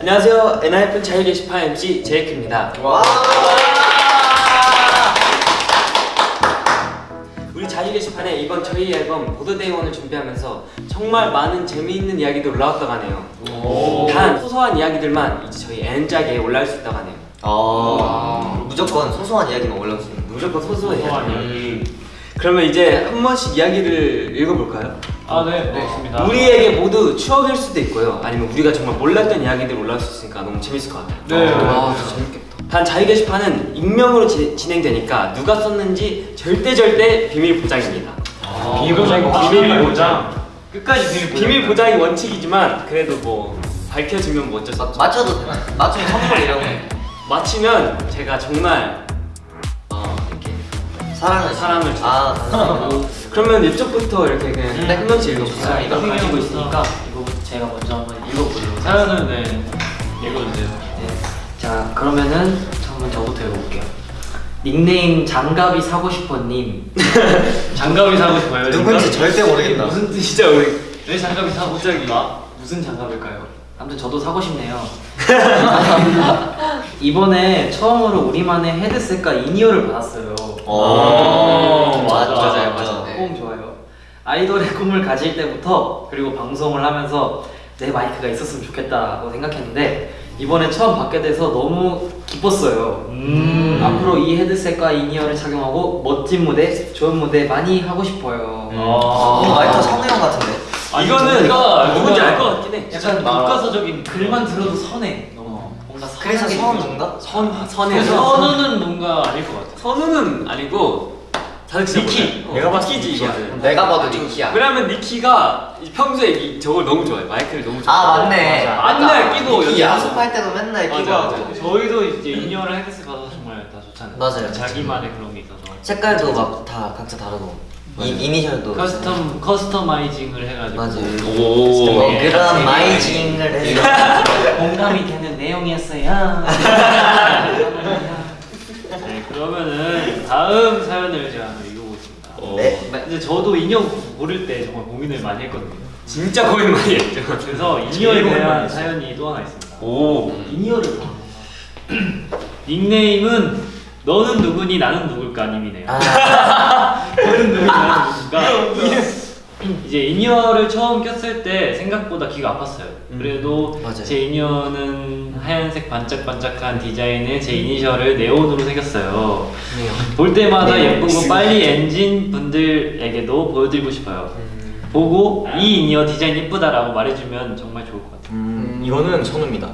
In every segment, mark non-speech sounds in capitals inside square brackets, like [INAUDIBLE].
안녕하세요. 엔하이픈 자유 게시판 MC 제이크입니다. 와. 우리 자유 게시판에 이번 저희 앨범 보드데이원을 준비하면서 정말 많은 재미있는 이야기들 올라왔다고 하네요. 단 소소한 이야기들만 이제 저희 N짝에 올라올 수 있다고 하네요. 어. 무조건 소소한 이야기만 올라올 수 있는. 무조건. 소소한 음. 그러면 이제 한 번씩 이야기를 읽어볼까요? 아, 네, 네, 좋습니다. 우리에게 모두 추억일 수도 있고요. 아니면 우리가 정말 몰랐던 이야기들 올라올 수 있으니까 너무 재밌을 것 같아요. 네. 아, 진짜 재밌겠다. 단 자유 게시판은 익명으로 지- 진행되니까 누가 썼는지 절대 절대 비밀 보장입니다. 비밀 보장, 비밀 보장. 끝까지 비밀 보장. 비밀 보장이 원칙이지만 그래도 뭐 밝혀지면 뭐 어쩔 수 없죠. 맞춰도? 맞추면 선물 이런 거. 맞히면 제가 정말 사랑을 사랑을 주- 아, 사랑을. 그러면 이쪽부터 이렇게 그냥 네. 한 번씩 읽어보세요. 아, 이거 이거 가지고. 있으니까 이거부터 제가 먼저 한번 읽어보도록 사연은 네. 읽어주세요. 네. 자 그러면은 한번 저부터 읽어볼게요 닉네임 장갑이 사고 싶어님 [LAUGHS] 장갑이 사고 싶어요. 누군지? 절대 모르겠다. 무슨 뜻이 진짜 우리 왜 장갑이 사고 싶다? 무슨 장갑일까요? 아무튼 저도 사고 싶네요 [LAUGHS] 이번에 처음으로 우리만의 헤드셋과 이니어를 받았어요 어, 맞아, 맞아요, 맞아. 맞아요. 뽕 좋아요 아이돌의 꿈을 가질 때부터 그리고 방송을 하면서 내 마이크가 있었으면 좋겠다고 생각했는데 이번에 처음 받게 돼서 너무 기뻤어요 음. 앞으로 이 헤드셋과 이니어를 착용하고 멋진 무대, 좋은 무대 많이 하고 싶어요. 어, 아. 말투 성우 형 같은데. 아니, 이거는 누가- 누군지 알 것 같긴 해. 약간 나- 교과서적인 글만 들어도 선해. 뭔가 그래서 선하게 성우인가? 선 그래서 선우는 뭔가 아닐 것 같아. 선우는 아니고 다들 니키. 어, 내가 봤을 때 니키지 니키야. 이거는. 내가 봐도 니키야. 왜냐면 니키가 이- 평소에 이, 저걸 너무 좋아해. 마이크를 너무 좋아해. 아 맞네. 맞아. 맨날 끼고 연습할 때도 맨날 끼고 맞아. 맞아. 저희도 이제 in-ear를 헤드셋 받아서 정말 다 좋잖아요. 맞아요. 자기만의 그런 게 있어서. 색깔도 막 다 각자 다르고. 이 이니셜도. custom customizing을 해가지고. 맞아요. 오. 뭐 네. 그런 마이징을 해서. [LAUGHS] 공감이 되는 내용이었어요. [LAUGHS] 네, 그러면은 다음 사연을 제가 한번 읽어보겠습니다. 네. 이제 저도 in-ear 고를 때 정말 고민을 많이 했거든요. 진짜 고민 많이 했죠. 그래서 인이어에 대한. 사연이 또 하나 있습니다. 오. 봐. [CLEARS THROAT] 닉네임은 너는 누구니 나는 누굴까 님이네요. 아, [LAUGHS] 너는 누구니 나는 [LAUGHS] 누굴까? 이제 in-ear를 처음 꼈을 때 생각보다 귀가 아팠어요. 음. 그래도 맞아요. 제 인이어는 하얀색 반짝반짝한 디자인의 제 이니셜을 네온으로 새겼어요. 볼 때마다 네, 예쁘고 [LAUGHS] 빨리 엔진 분들에게도 보여드리고 싶어요. 음. 보고 이 이니어 디자인 예쁘다라고 말해주면 정말 좋을 것 같아요. 음, 이거는 선우입니다.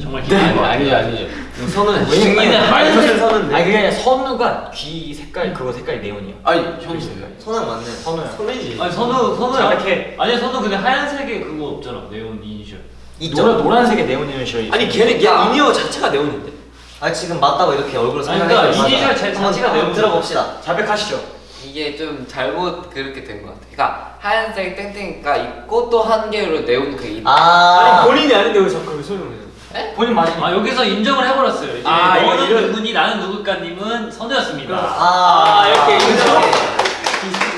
정말 기대해요. 아니죠, 아니죠. 선우는 왜냐면 아니, 마이크를 선우인데. 아니 그게 아니라 선우가 귀 색깔 그거 색깔이 네온이야. 아니 현우 색깔. 손은 맞네. 선우야. 선우지. 아니 선우 선우 저렇게 아니 선우 근데 하얀색에 그거 없잖아 네온 이니셜. 있죠. 노란 노란색의 네온이는 셔. 아니 걔는 걔 야. 이니어 자체가 네온인데. 아 지금 맞다고 이렇게 얼굴 아니, 설명해 그러니까 이니셜 자- 자체가 내용 들어봅시다. 자백하시죠. 이게 좀 잘못 그렇게 된 것 같아. 그러니까 하얀색 땡땡이가 있고 또 한 개로 네온 그 있. 아, 아니 본인이 아닌데 왜 자꾸 설명해 요? 본인 맞으니까. 아 여기서 인정을 해버렸어요. 이제 아, 너는 이런- 누구니 나는 누굴까님은 선우였습니다. 아, 아, 이렇게 인정.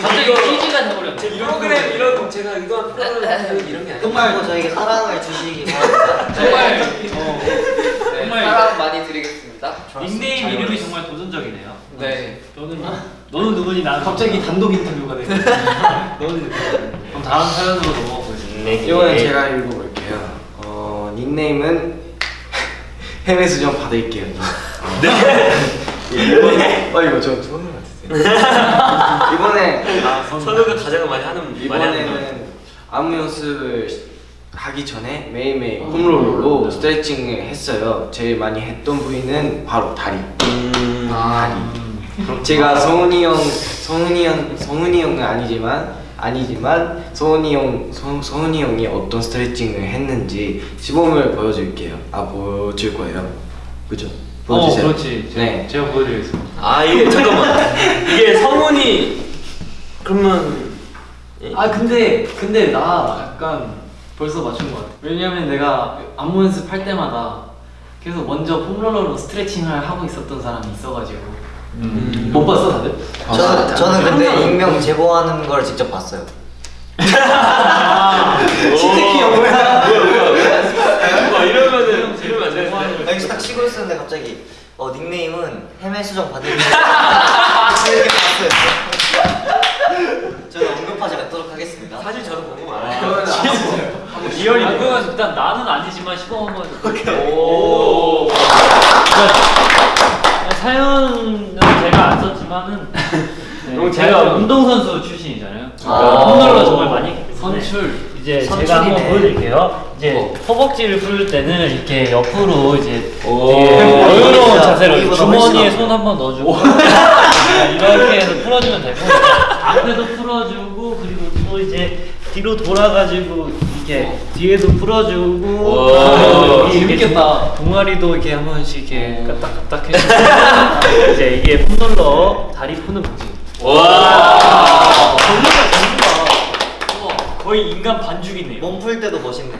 갑자기 이거- 퀴즈가 돼버렸네. 제 프로그램 이런 제가 의도한 프로그램 이런 게 아니에요. 정말 저에게 사랑을 주시기 바랍니다. [LAUGHS] 정말 어, 네, 정말 사랑 많이 드리겠습니다. 닉네임 잘 이름이. 정말 도전적이네요. 네. 너는 너는 누구니 나는 갑자기 단독 인터뷰가 돼. [LAUGHS] 너는 누구니? 그럼 다음 사연으로 넘어가 보겠습니다. 이거는 제가 읽어볼게요. 어, 닉네임은 해외 수정 받을게요. [LAUGHS] 네. 이번에 어 이거 저 선우 같으세요. 이번에 아 선우. 선우가 가장 많이 하는. 이번에는 안무 연습을 하기 전에 매일매일 홈롤로 스트레칭을 했어요. 제일 많이 했던 부위는 바로 다리. 음. 다리. 제가 성훈이 형, 성훈이 형, 성훈이 형은 아니지만 아니지만 성훈이 형, 성, 성훈이 형이 어떤 스트레칭을 했는지 시범을 보여줄게요. 아 보여줄 거예요. 그죠? 어 보여주세요. 그렇지. 제가, 네. 제가 보여드리겠습니다. 아 이게 잠깐만 이게 성훈이 그러면 아 근데 근데 나 약간 벌써 맞춘 것 같아. 왜냐면 내가 안무 연습할 때마다 계속 먼저 폼롤러로 스트레칭을 하고 있었던 사람이 있어가지고 음. 못 봤어 다들? 저는 저는 근데 익명 제보하는 걸 직접 봤어요. [LAUGHS] 치트키 형 뭐야 뭐야 뭐야 뭐 이러면은 쉬고 있었는데 갑자기 어 닉네임은 해외 수정 받을 이렇게 봤어요. 저는 언급하지 않도록 하겠습니다. 사실 저도 보고 말아요. [LAUGHS] 리얼이 아, 그거 일단 나는 아니지만 시범 한번 해볼게요. 썼지만은 [LAUGHS] 네, 제가. 운동선수 출신이잖아요. 아. 홈런을 정말 많이 했기 때문에 선출. 이제 선출이네. 제가 한번 보여드릴게요. 이제 허벅지를 풀 때는 이렇게 옆으로 이제 여유로운 자세로 주머니에 손 한번 넣어주고 이렇게 해서 풀어주면 되고 앞에도 풀어주고 그리고 또 이제 뒤로 돌아가지고 이렇게 뒤에도 풀어주고 이렇게 재밌겠다. 종- 종아리도 이렇게 한 번씩 이렇게 까딱까딱 해주고 [LAUGHS] 이제 이게 foam roller 다리 푸는 방식. 와. 전문가 전문가. 거의 인간 반죽이네요. 몸 풀 때도 멋있네.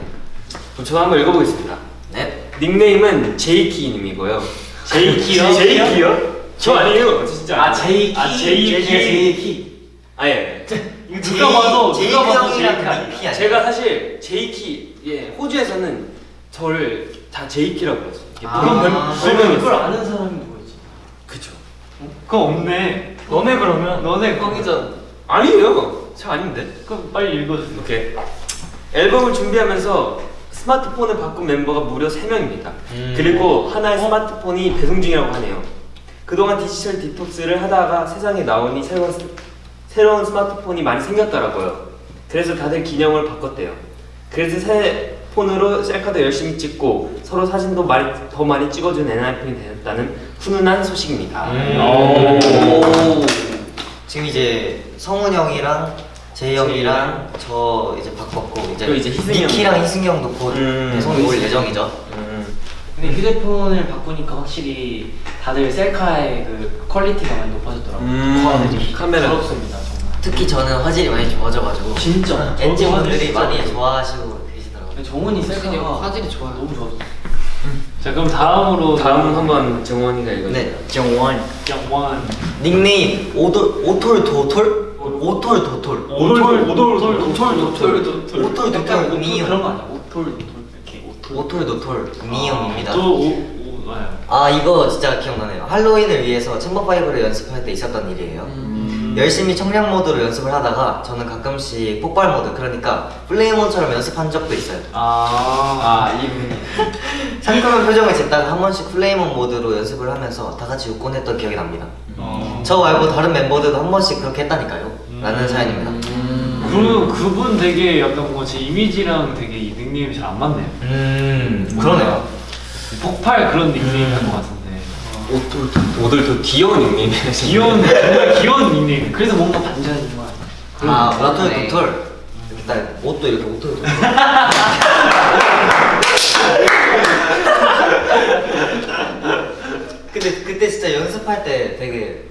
그럼 저도 한번 읽어보겠습니다. 네. 닉네임은 제이키님이고요. [LAUGHS] 제이키요? 제이키요? 저 아니에요. 저 진짜. 아 제이키. 아, 제이키. 제이키. 아 예. 이거 누가 봐도 누가 봐도 제이키? 제가 사실 제이키 예 호주에서는 저를 다 제이키라고 불렀어요. 아, 그런 별- 그러면 별명이 그걸. 아는 사람이 누구였지? 그쵸. 그거 없네. 너네 그러면 너네 꽝이전. 아니에요. 저 아닌데. 그럼 빨리 읽어주세요. 오케이. 앨범을 준비하면서 스마트폰을 바꾼 멤버가 무려 3명입니다. 그리고 하나의 스마트폰이 배송 중이라고 하네요. 그동안 디지털 디톡스를 하다가 세상에 나오니 새로운, 스- 새로운 스마트폰이 많이 생겼더라고요. 그래서 다들 기종을 바꿨대요. 그래서 새 폰으로 셀카도 열심히 찍고 서로 사진도 많이, 더 많이 찍어준 엔하이픈이 되었다는 훈훈한 소식입니다. 오. 지금 이제 성훈 형이랑 제이 형이랑 저 이제 바꿨고 이제 또 이제. 니키랑 희승이 형도 곧 음. 배송이 올 예정이죠. 음. 근데 휴대폰을 바꾸니까 확실히 다들 셀카의 그 quality가 많이 높아졌더라고요. 음, 카메라. 부럽습니다. 특히 저는 화질이 많이 좋아져가지고 진짜. 저도 분들이 많이. 좋아하시고 계시더라고요. 성훈이 셀카가 화질이 좋아요. 너무 좋아졌어. 자 그럼 다음으로 다음은 한번 정원이가 읽어주세요. 네. 정원. 정원. 닉네임 오돌 오톨 도톨 오톨 도톨 오돌 오돌 오돌 오톨 도톨 오톨 도톨 미용 그런 거 아니야? 오톨 이렇게 오톨. 도톨 미용입니다. 또오 아, 아 이거 진짜 기억나네요. 할로윈을 위해서 챔버 파이브를 연습할 때 있었던 일이에요. 음. 열심히 청량 모드로 연습을 하다가 저는 가끔씩 폭발 모드 그러니까 Flame On처럼 연습한 적도 있어요. 아, 이분. [LAUGHS] 상큼한 표정을 짓다가 한 번씩 Flame On 모드로 연습을 하면서 다 같이 웃곤 했던 기억이 납니다. 어. 저 말고 다른 멤버들도 한 번씩 그렇게 했다니까요. 라는 사연입니다. 그 그분 되게 약간 뭔가 제 이미지랑 되게 이 닉네임이 잘 안 맞네요. 음 그러네요. 폭발 그런 닉네임인 것 같은데. 오돌도 귀여운 닉네임이에요. 귀여운 정말 귀여운 닉네임. 그래서 뭔가 반전인 거 같아. 아 오톨 그렇네. 도톨 일단 옷도 이렇게 도톨. 근데 그때 진짜 연습할 때 되게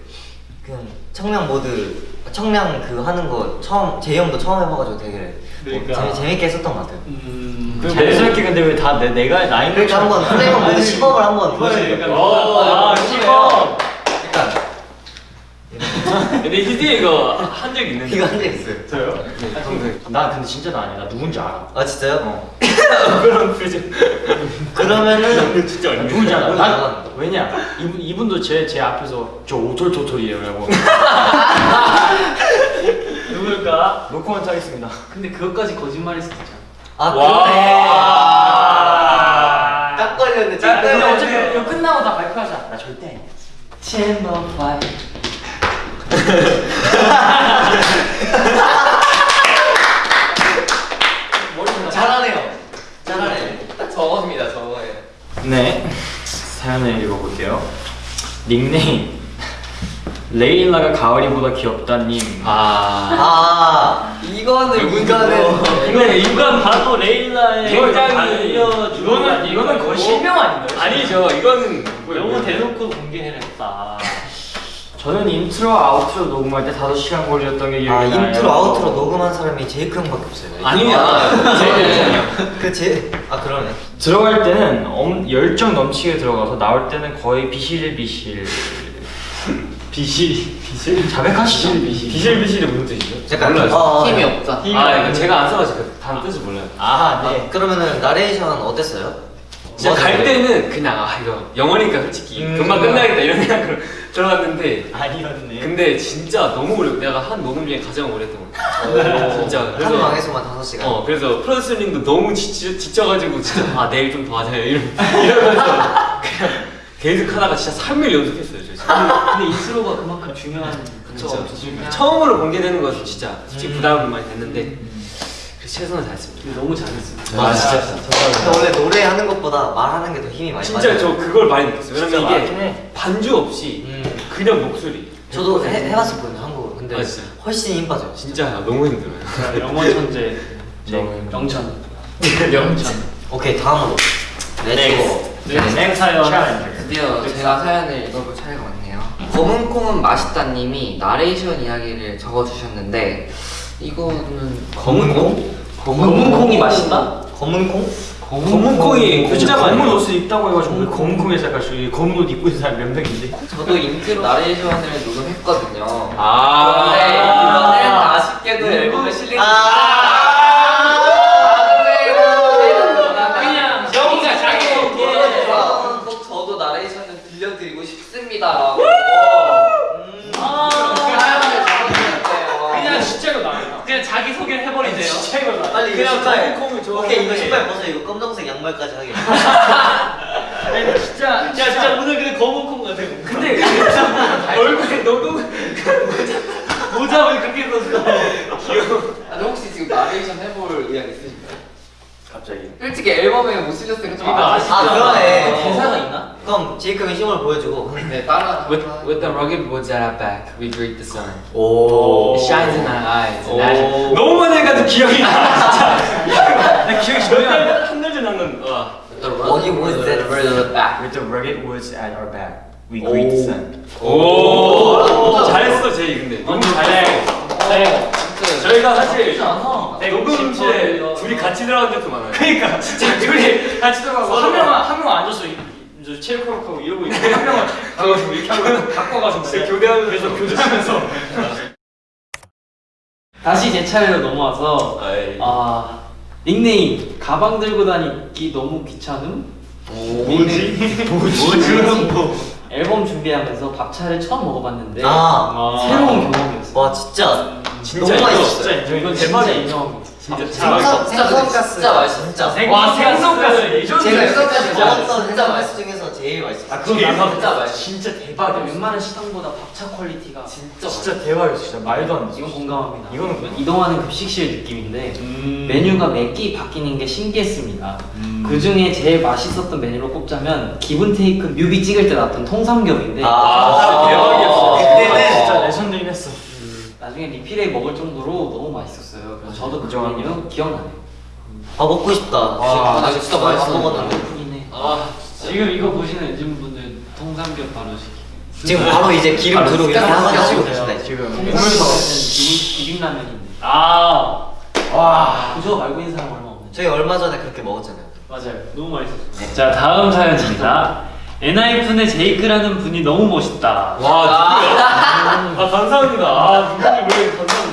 그냥 청량 모드 청량 그 하는 거 처음 제 형도 처음 해봐가지고 되게 그러니까. 어, 재- 재밌 게 했었던 것 같아요. 음. 자연스럽게 근데 왜 다 내가 나인 그러니까 한번 플레이몬 모드 시범을 한번 보여주세요. 아 시범. 약간 근데 희재 이거 한 적 있는데. 이거 한 적 있어요. 저요? 나 근데 진짜 나 아니야. 나 누군지 알아. 아 진짜요? [LAUGHS] 그런 표정. 그러면은 진짜 나 누군지 알아. 누군지 알아. 난 왜냐 이분 이분도 제 제 앞에서 저 오톨토톨이에요라고 [LAUGHS] 누굴까? 노코멘트 하겠습니다. 근데 그것까지 거짓말일 수도 있잖아. 아 와. 그러네. 딱 걸렸네. 딱 근데 걸렸네. 어차피 이거 끝나고 다 발표하자. 나 절대 아니야. 챔버 파이. 잘하네요. 잘하네. 저겁니다 저거예요. 네 사연을 읽어볼게요. 닉네임 레일라가 가을이보다 귀엽다님. 아 이거는 이거는 이거 누가 봐도 레일라의 굉장히 이거는 이거는 거의 실명 아닌가요? 아니죠. 이거는 너무 대놓고 공개를 했다. 저는 intro와 outro 녹음할 때 5시간 걸렸던 게 기억이 아 나요. intro outro 녹음한 사람이 제이크 형밖에 없어요. 아니야. 그제아 그러네. 들어갈 때는 엄, 열정 넘치게 들어가서 나올 때는 거의 비실비실 비실 비실 자백하시죠? 비실 비실이 무슨 뜻이죠? 잠깐. 몰라요. 힘이 네. 없다. 아 이거 제가 안 써가지고 그 단어 뜻을 몰라요. 아 아, 그러면은 나레이션 어땠어요? 진짜 맞아. 갈 때는 그냥 아 이거 영어니까 솔직히 음, 금방. 끝나겠다 이런 생각으로 [LAUGHS] 들어갔는데 아니었네. 근데 진짜 너무 오래 내가 한 녹음 중에 가장 오랫동안 진짜 한 그래서 방에서만 5시간 어 그래서 프로듀서님도 너무 지쳐, 지쳐가지고 진짜 아 내일 좀 더 하자 이러, [LAUGHS] 이러면서 그냥 [LAUGHS] 계속 하다가 진짜 3일 연속했어요 저 진짜. 근데 인트로가 그만큼 중요한 진짜 진짜 처음으로 공개되는 건 진짜 솔직히 부담이 많이 됐는데 그래서 최선을 다했습니다. 너무 잘했어. 아 진짜. 근데 원래 노래하는 것보다 말하는 게 더 힘이 많이 진짜 빠져요. 저 그걸 많이 느꼈어요. 진짜 왜냐면 이게 해. 반주 없이 음. 그냥 목소리. 저도 해, 해봤었거든요 한국어. 근데 아, 진짜? 훨씬 힘 빠져요 진짜. 너무 힘들어요. 영어 천재. [LAUGHS] 영천. [LAUGHS] 영천. 오케이 다음으로. let's go 네, 사연. 드디어 제가 사연을 읽어볼 차례가 왔네요. 검은 콩은 맛있다님이 나레이션 이야기를 적어주셨는데 이거는 검은 콩? 검은 콩이 맛있다? 검은 콩? 검은 콩이 콩. 진짜 검은 옷을 입다고 해가지고 왜 검은 콩에서 약간 저기 검은 옷 입고 있는 사람 몇 명인데? 저도 인트로 나레이션을 녹음했거든요. 아. 근데 이거는 아쉽게도 앨범에 실리지 그냥 영희가 자기 그래서 꼭 저도 나레이션을 들려드리고 싶습니다라고 아, 사연을 적어주셨대요. 그냥 진짜로 나요. 그냥 자기 소개를 해버리네요. 진짜로 나. 빨리 그냥 이거 신발 검은 콩을 좋아하는 오케이 이거. 신발 벗어 이거 검정색 양말까지 하게 [LAUGHS] 진짜, 야 진짜 오늘 근데 검은 콩 같아. 근데 얼굴에 너무 [LAUGHS] 모자 왜 그렇게 썼어? 아니, 혹시 지금 나레이션 해볼 의향 있으신가요? 갑자기. 솔직히 앨범에 못 실렸으니까 좀 이거 아쉽다. 아 그러네 대사가 있나? 그럼 제이크가 힘을 보여주고 네, 따라. With, with the rugged woods at our back, we greet the sun. 오 It shines in our eyes. 오. And as- 너무 많이 해가지고 기억이 나. 진짜. 나 기억이 전혀. 한달 전에 한건 와. 어디 was that the back. With the rugged woods at our back, we greet the sun. 오. 잘했어 제이 근데. 너무 잘해. 네. 저희가 사실 않아. 녹음실에 둘이 같이 들어간 적도 많아요. 그러니까 진짜 둘이 같이 들어가서 한 명은 한 명은 앉아서 이제 체육하고 이러고 있고 한 명은 가가지고 이렇게 하고 바꿔가지고 교대하면서 교대하면서. [LAUGHS] 다시 제 차례로 넘어와서 아이. 아 닉네임 가방 들고 다니기 너무 귀찮음? 뭐지? 뭐지? 앨범 준비하면서 밥차를 처음 먹어봤는데 아. 새로운 경험이었어요. 와 진짜 진짜 너무 이거 맛있었어요. 진짜 이건 진짜 인정하고 진짜 생선 진짜 생선가스 진짜 맛있어. 진짜 와 생선가스 레전드. 제가 생선가스 여기까지 진짜 먹었던 맛있어. 생선가스 중에서 제일 맛있어요 아 그건 진짜 나가 진짜 맛있어. 진짜 대박이야. 웬만한 식당보다 밥차 quality가 진짜 진짜 대박이었어, 진짜 말도 안 돼. 이건 공감합니다. 이거는 뭐- 이동하는 급식실 느낌인데 음. 메뉴가 매끼 바뀌는 게 신기했습니다. 그 중에 제일 맛있었던 메뉴로 꼽자면 Given-Taken 뮤비 찍을 때 나왔던 통삼겹인데 아, 대박이었어. 그때는 진짜 legend긴 했어. 나중에 리필에 먹을 정도로 너무 맛있었어요. 그래서 저도 그. 메뉴 기억나네요. 아 먹고 싶다 아, 나 진짜 맛있어. 먹었는데 배고프긴 해. 아 지금 이거 보시는 요즘 분들 통삼겹 바로 시키. 지금 바로 이제 기름 두르고 이렇게 한번 맛있어. 치고 계신다 지금 보면서 비빔라면인데. 아, 와, 그저 말고 있는 사람 얼마 없네. 저희 얼마 전에 그렇게 먹었잖아요 맞아요. 너무 맛있었어요. 자, 다음 사연입니다. 엔하이픈의 제이크라는 분이 너무 멋있다. 와, 누구야? 아, 감사합니다. 아, 누구니 왜 감사합니다.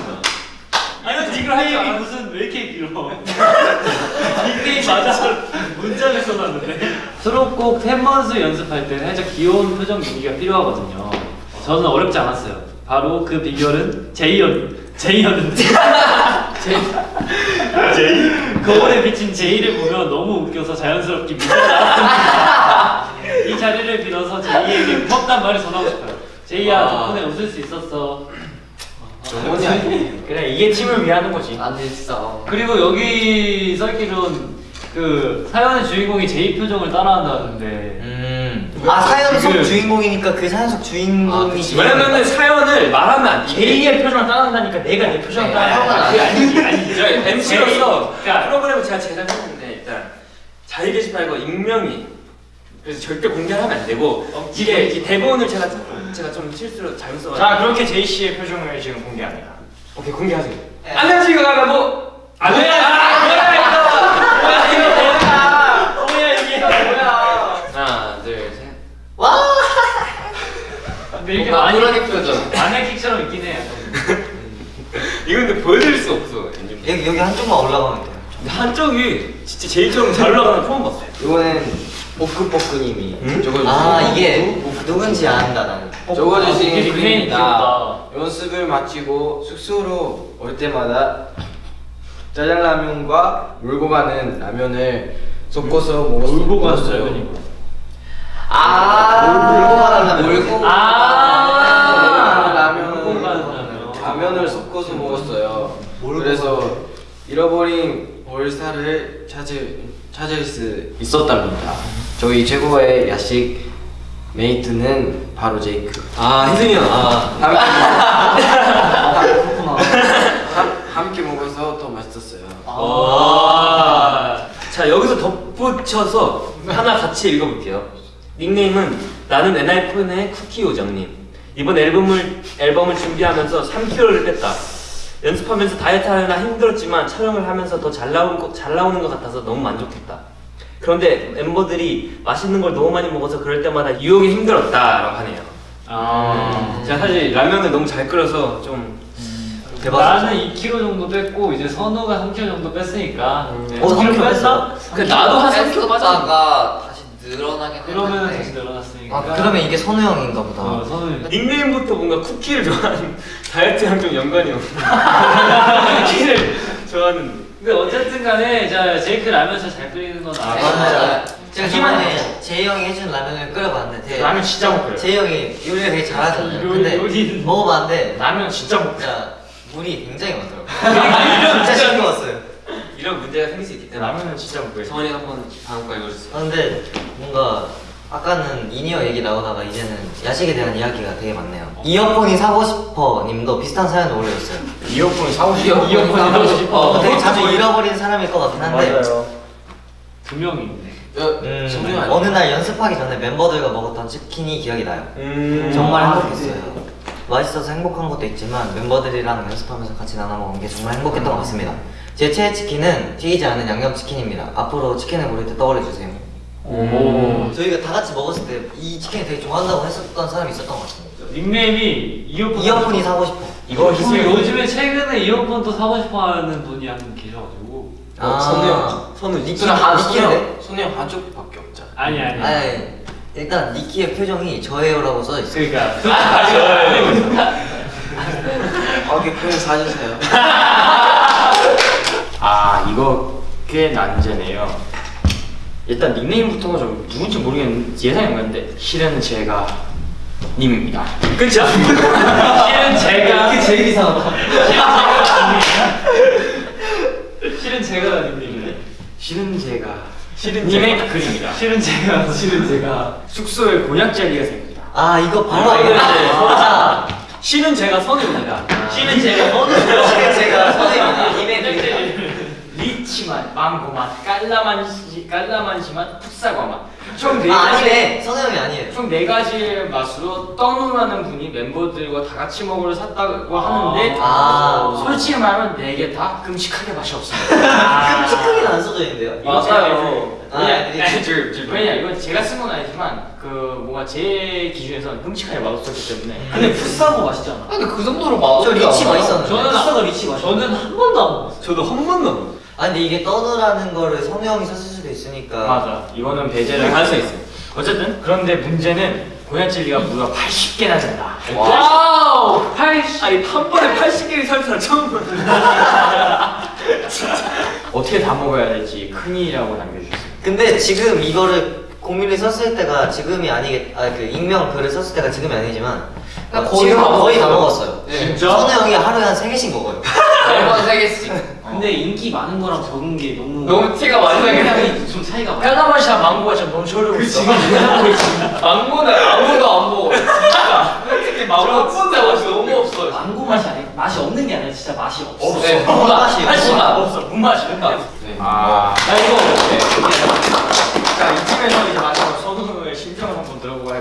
닉네임이 무슨 왜 이렇게 길어? [LAUGHS] 닉네임 맞아. 문장을 써놨는데. 수록곡 팬먼스 연습할 때 살짝 귀여운 표정 연기가 필요하거든요. 저는 어렵지 않았어요. 바로 그 비결은 제이였 제이였는데. [LAUGHS] 제이? 거울에 비친 제이를 보며 너무 웃겨서 자연스럽게 미소 나왔습니다. [LAUGHS] 이 자리를 빌어서 제이에게 고맙단 말을 전하고 싶어요. 제이야 와. 덕분에 웃을 수 있었어. 정원이 아니에요. 그래 이게 팀을 위하는 거지. 아니 진짜. 그리고 여기 써있기론 그 사연의 주인공이 제이 표정을 따라한다는데 음 아 사연 속 지금- 주인공이니까 그 사연 속 아, 주인공이 그치. 왜냐면은 사연을 말하면 안 돼. 제이의 표정을 따라한다니까 내가 내 표정을 네, 따라한다. 그게 아니지, 아니지. [LAUGHS] 저 MC로서 그러니까- 프로그램을 제가 제작했는데 일단 자기 게시판과 익명이 그래서 절대 공개하면 안 되고 이게 이 대본을 제가 제가 좀 실수로 잘못 써가지고 자 그렇게 제이 씨의 표정을 지금 공개합니다. 오케이 공개하세요. 안녕하세요 가가고 안 돼. 아, 뭐야 이거? 뭐야 이거? 뭐야 이게 뭐야 하나 둘 셋. 근데 이게 뭔가 많이 불안해 표정. 마네킹처럼 있긴 해 [LAUGHS] 이거 근데 보여드릴 수 없어. 여기 여기 한쪽만 올라가면 근데 한쪽이 진짜 제이처럼 잘 올라가는 거 처음 봤어요. 이거는 뽀끄뽀끄님이 응? 적어주신 아 이게 누군지 안다 나는. 적어주신 닉네임이 글입니다. 귀엽다. 연습을 마치고 숙소로 올 때마다 짜장라면과 물고 가는 라면을 섞어서 먹었어요. 울고 가는 라면이고. 아 물고 가는 라면. 물고 아, 라면. 라면을 섞어서 먹었어요. 그래서 잃어버린 볼살을 찾을 찾을 수 있었답니다. 저희 최고의 야식 메이트는 바로 제이크. 아 혜승이 형. 아. 함- 함께 먹어서 더 맛있었어요. 와. 자 여기서 덧붙여서 하나 같이 읽어볼게요. 닉네임은 나는 엔하이픈의 쿠키 요정님. 이번 앨범을 앨범을 준비하면서 3kg를 뺐다. 연습하면서 다이어트 하느라 힘들었지만 촬영을 하면서 더 잘 나온 거, 잘 나오는 것 같아서 너무 만족했다. 그런데 멤버들이 맛있는 걸 너무 많이 먹어서 그럴 때마다 유혹이 힘들었다라고 하네요. 아. 제가 사실 라면을 너무 잘 끓여서 좀 나는 2kg 정도 뺐고 이제 선우가 3kg 정도 뺐으니까 네. 어, 3kg 3kg 뺐어? 그 나도 한 3kg 뺐다가 다시 늘어나긴 그러면 다시 늘어났으니까. 아 그러면 이게 선우 형인가 보다. 어, 선우. 닉네임부터 뭔가 쿠키를 좋아하는 [LAUGHS] 다이어트랑 좀 연관이 없는 [LAUGHS] [LAUGHS] 쿠키를 좋아하는 근데 어쨌든 간에 자 제이크 라면 진짜 잘 끓이는 건 알아. 맞아요. 제가 자기만 저번에 제이 형이 해준 라면을 끓여봤는데 라면 진짜 못 끓여요. 제이 형이 요리를 되게 잘하잖아요. 요- 근데 요리는- 먹어봤는데 라면 진짜 못 진짜 물이 굉장히 많더라고요. [LAUGHS] 진짜 싱거웠어요. 이런 문제가 생길 수 있기 때문에 라면은 진짜 못 끓여. 성원이 한번 다음 거 읽어주세요. 아, 근데 뭔가 아까는 이니어 얘기 나오다가 이제는 야식에 대한 이야기가 되게 많네요. 이어폰이 사고 싶어 님도 비슷한 사연을 올려줬어요. 이어폰 사고 싶어. 이어폰 사고 싶어. 어, 되게 자주 잃어버리는 사람일 것 같긴 한데 맞아요. 두 명이 있네. 음? 어느 날 연습하기 전에 멤버들과 먹었던 치킨이 기억이 나요. 음. 정말 행복했어요. 맛있어서 행복한 것도 있지만 멤버들이랑 연습하면서 같이 나눠 먹은 게 정말 행복했던 것 같습니다. 제 최애 치킨은 튀기지 않은 양념 치킨입니다. 앞으로 치킨을 고를 때 떠올려 주세요. 오. 저희가 다 같이 먹었을 때 이 치킨을 되게 좋아한다고 했었던 사람이 있었던 것 같아요. 닉네임이 이어폰. 이어폰이 사고 싶어. 이거 희승이 요즘에 최근에 이어폰도 사고 싶어하는 분이 한 분 계셔가지고. 아, 선우 형. 선우 니키 니키인데? 손에 손에 한쪽밖에 없잖아. 아니 아니. 아니, 일단 니키의 표정이 저예요라고 써 있어요. 그러니까. 거기 표현 사주세요. 아 이거 꽤 난제네요. 일단 닉네임부터가 좀 누군지 모르겠는데 예상이 안 가는데 실은 제가 님입니다. 그쵸? [LAUGHS] 실은 제가. 그게 제일 이상하다. 실은 제가 닉네임이네. 실은 제가 실은 님의 제가. 글입니다. 실은 제가. 실은 제가. 숙소에 곤약 젤리가 생깁니다. 아 이거 바로 아, 이거 이제 알겠다. 실은 제가 선우입니다. 씨는 제가 씨는 제가 선우입니다. 님의 글 리치맛, 망고맛, 깔라만시, 깔라만시맛, 풋사과맛 총네 아 가지 아니네. 선우 형이 아니에요. 총 네 가지 맛으로 떠누라는 분이 멤버들과 다 같이 먹으러 샀다고 하는데 아. 솔직히 말하면 네 개 다 끔찍하게 맛이 없습니다. [LAUGHS] 끔찍하게는 안 써져 있는데요. 맞아요. 아, 왜냐, 왜냐 이건 제가 쓴 건 아니지만 그 뭔가 제 기준에서는 끔찍하게 맛없었기 때문에 근데 풋사과 맛있잖아. 근데 그 정도로 맛 저 리치 맛있었는데. 저는 풋사과 리치 맛있어. 저는 한 번도 안 먹었어. 저도 한 번도 안 먹었어요. 아 근데 이게 떠누라는 거를 선우 형이 썼을 수도 있으니까. 맞아 이거는 배제를 가능성이 있어요. 어쨌든 그런데 문제는 젤리가 무려 80개나 된다. wow! 80. 아니 한 번에 80개를 살 사람 처음 봤는데. 어떻게 다 먹어야 될지 큰일이라고 남겨주셨어요. 근데 지금 이거를 공유를 썼을 때가 지금이 아니겠 아그 익명 글을 썼을 때가 지금이 아니지만 그러니까 어, 거의 지금 다 거의 다 먹었어요. 네. 진짜? 선우 형이 하루에 한세 개씩 먹어요. 매번 세 개씩. 근데 인기 많은 거랑 적은 게 너무 너무 티가 많이. 상당히 좀 차이가 많아. 깔라맛이랑 망고가 진짜 너무 저려고 있어. 망고는 아무도 안 먹어. 진짜. 솔직히 망고 진짜 맛이 너무 없어요. 망고 맛이 아니라 맛이 없는 게 아니라 진짜 맛이 없어. 네, 무 맛이 하지만 없어, 문맛이. 네. 아. 나 이거. 자, 이쯤에서 이제 마지막으로 선우의 심정을 한번 들어보고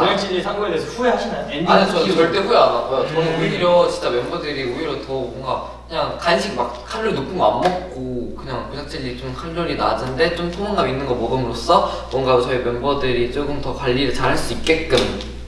곤약 젤리 산 거에 대해서 후회하시나요? 엔딩 아니 저. 절대 후회 안 하고요. 저는 음. 오히려 진짜 멤버들이 오히려 더 뭔가 그냥 간식 막 칼로리 높은 거 안 먹고 그냥 곤약젤리 좀 칼로리 낮은데 좀 포만감 있는 거 먹음으로써 뭔가 저희 멤버들이 조금 더 관리를 잘 할 수 있게끔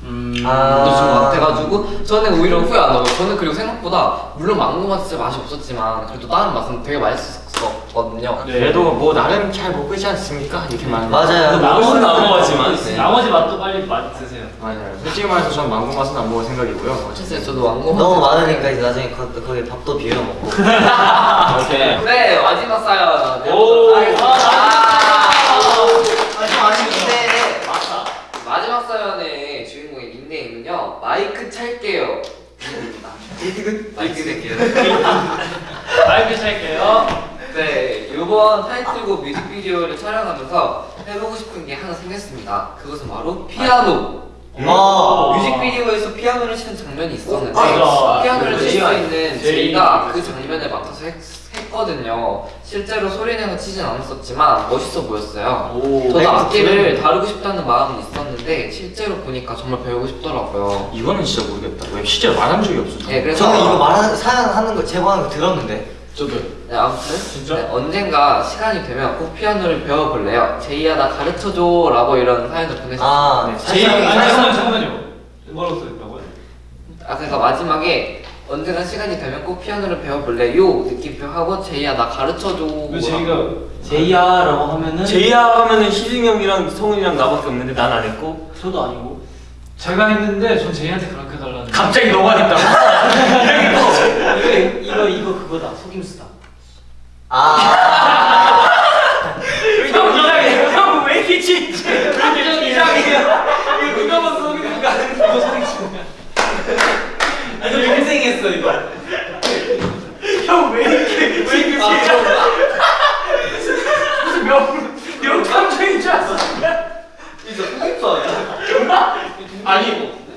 음. 아. 좀 같아가지고 저는 오히려 후회 안 하고 저는 그리고 생각보다 물론 망고 맛 진짜 맛이 없었지만 그래도 다른 맛은 되게 맛있었어요. 있었거든요. 네. 그래도 뭐 나름 잘 먹고 있지 않습니까? 이렇게 많은 맞아요. 나머지는 안 먹었지만 네. 나머지 맛도 빨리 맛 드세요. 맞아요. 솔직히 말해서 전 망고 맛은 안 먹을 생각이고요. 사실 저도 망고 너무 많으니까 이제 나중에 거, 거기 밥도 비벼 먹고. [LAUGHS] 오케이. 네 마지막 사연 오. 하겠습니다. 마지막 사연의 주인공의 닉네임은요 마이크 찰게요. 마이크 찰게요. 마이크 찰게요. 네, 이번 타이틀곡 뮤직비디오를 촬영하면서 해보고 싶은 게 하나 생겼습니다. 그것은 바로 피아노. 어. 뮤직비디오에서 피아노를 치는 장면이 있었는데 맞아. 피아노를 칠 수 있는 제이- 제이가 그 장면을 맡아서 했, 했거든요. 실제로 소리내서 치진 않았었지만 멋있어 보였어요. 오. 저도 악기를 다루고 싶다는 마음은 있었는데 실제로 보니까 정말 배우고 싶더라고요. 이거는 진짜 모르겠다. 왜 실제로 말한 적이 없어. 네, 그래서 저는 이거 말하는 사연 하는 거 제보하는 거 들었는데. 저도. 네, 아무튼 진짜? 네, 언젠가 시간이 되면 꼭 피아노를 배워볼래요. 제이야 나 가르쳐줘 라고 이런 사연을 보냈어요. 아, 네, 제이 아니 잠깐만 잠깐만요. 뭐라고 써있다고요? 아 그러니까 마지막에 언젠가 시간이 되면 꼭 피아노를 배워볼래요 느낌표 하고 제이야 나 가르쳐줘 왜 제이가 제이야라고 하면은 제이야 하면은 희승이 형이랑 성훈이랑 나밖에 없는데 난 안 했고 저도 아니고 제가 했는데 전 제이한테 해 달라는. 갑자기 너가 했다고? 이거 [LAUGHS] 이거 이거 그거다. 속임수다. 아. 형 이상해? 형왜 이렇게 왜 이렇게 이상해요 이거 누가 봐도 성훈이가 하는 이거 소리치냐? 이거 인생했어 이거. 형 왜 이렇게 왜 이렇게 아, 진지 무슨 명 명탐정인 줄 알았어. 아니 이거 소개해주세요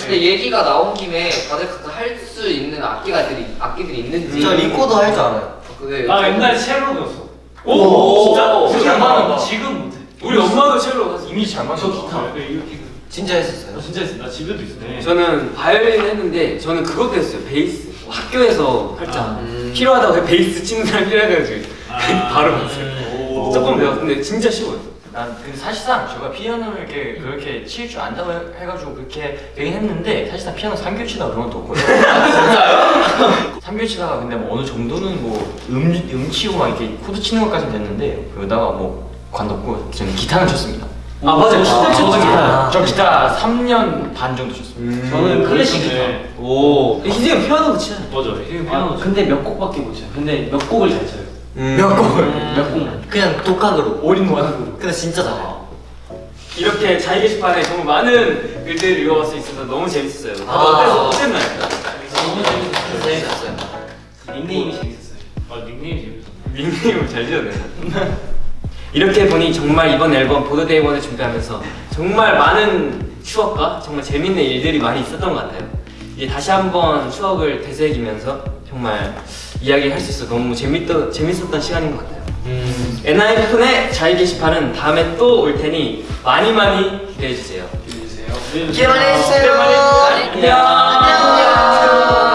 근데 얘기가 나온 김에 다들 각자 할 수 있는 악기가들이 악기들이 있는지 저 리코더 할 줄 알아요. 그나 옛날에 첼로 배웠어. 오, 진짜? 우리 잘 엄마는. 지금 못해. 우리 엄마도 첼로 갔어 이미 잘 맞았어. 저 기타. 네, 이렇게. 진짜 했었어요. 나 진짜 했어. 나 집에도 있어. 네. 저는 바이올린 했는데 저는 그것도 했어요 베이스 학교에서 살짝 음. 필요하다고 해 베이스 치는 사람 필요해가지고 아. [LAUGHS] 바로 봤어요 오. 조금 배웠는데 진짜 쉬워요 난 근데 사실상 제가 피아노를 이렇게 그렇게 칠 줄 안다고 해- 해가지고 그렇게 되긴 했는데 사실상 피아노 3교 치다 그런 것도 없거든요. 진짜요? [LAUGHS] 3교 치다가 근데 뭐 어느 정도는 뭐 음, 음 치고 막 이렇게 코드 치는 것까지는 됐는데 그러다가 뭐 관뒀고 저는 기타는 쳤습니다. 아 맞아 요 기타 아, 쳤죠 기타. 저 기타 3년 반 정도 쳤습니다. 저는 클래식 기타 네. 오 희재가 피아노도 치잖아요 맞아. 아, 피아노. 근데 몇 곡밖에 못 쳐요 근데 몇 곡을 잘 쳐요 몇 곡을? 몇 곡만 그냥 독학으로. all in one. 근데 진짜 잘해. 이렇게 자기 게시판에 정말 많은 글들을 읽어볼 수 있어서 너무 재밌었어요 다들 아. 어때서 어땠나요? 너무 재밌었어. 재밌었어요. 닉네임이 재밌었어요 아 닉네임 재밌었어. 닉네임을 잘 지었네 이렇게 보니 정말 이번 앨범 보드데이 원을 준비하면서 정말 많은 추억과 정말 재밌는 일들이 많이 있었던 것 같아요 이제 다시 한번 추억을 되새기면서 정말 이야기할 수 있어서 너무 재밌더, 재밌었던 시간인 것 같아요 엔하이픈의 자유 게시판은 다음에 또 올 테니 많이 많이 기대해주세요 기대해주세요. 기대 많이 해주세요. 안녕 안녕.